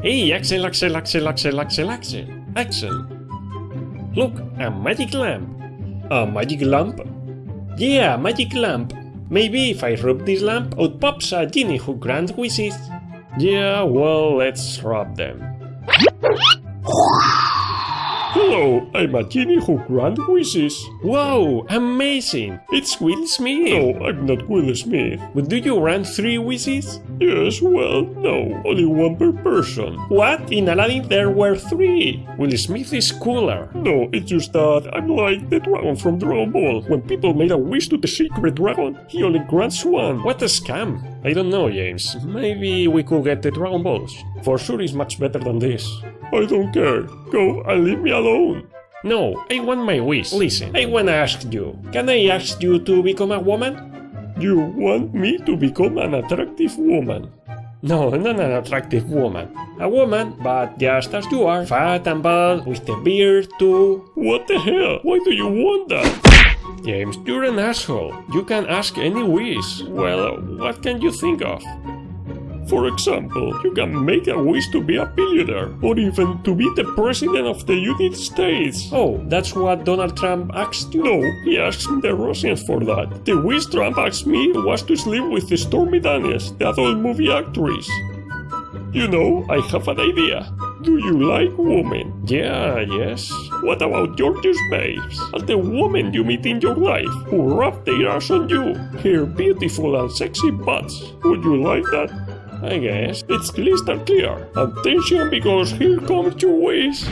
Hey, Axel, Axel, Axel, Axel, Axel, Axel, Axel. Look, a magic lamp. A magic lamp? Yeah, a magic lamp. Maybe if I rub this lamp, out pops a genie who grants wishes. Yeah, well, let's rub them. Hello, I'm a genie who grants wishes. Wow, amazing! It's Will Smith! No, I'm not Will Smith. But do you grant three wishes? Yes, well, no, only one per person. What? In Aladdin there were three! Will Smith is cooler. No, it's just that I'm like the dragon from Dragon Ball. When people made a wish to the secret dragon, he only grants one. What a scam! I don't know, James. Maybe we could get the Dragon Balls. For sure it's much better than this. I don't care. Go and leave me alone. No, I want my wish. Listen, I wanna ask you. Can I ask you to become a woman? You want me to become an attractive woman? No, not an attractive woman. A woman, but just as you are. Fat and bald, with the beard too. What the hell? Why do you want that? James, you're an asshole. You can ask any wish. Well, what can you think of? For example, you can make a wish to be a billionaire, or even to be the president of the United States. Oh, that's what Donald Trump asked you? No, he asked the Russians for that. The wish Trump asked me was to sleep with Stormy Daniels, the adult movie actress. You know, I have an idea. Do you like women? Yeah, yes. What about George's babes? And the women you meet in your life who rub their ass on you, her beautiful and sexy butts. Would you like that? I guess. It's crystal clear. Attention because here comes your wish.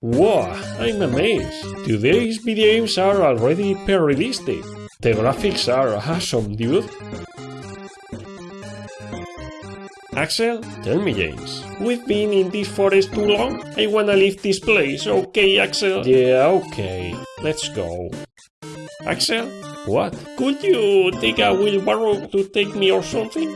Wow, I'm amazed. Today's videos are already per-realistic. The graphics are awesome, dude. Axel, tell me, James. We've been in this forest too long? I wanna leave this place, okay, Axel? Yeah, okay. Let's go. Axel? What? Could you take a wheelbarrow to take me or something?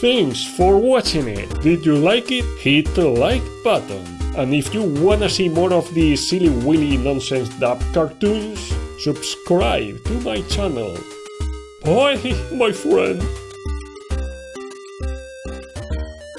Thanks for watching it. Did you like it? Hit the like button. And if you wanna see more of these silly willy nonsense dub cartoons, subscribe to my channel. Bye, my friend.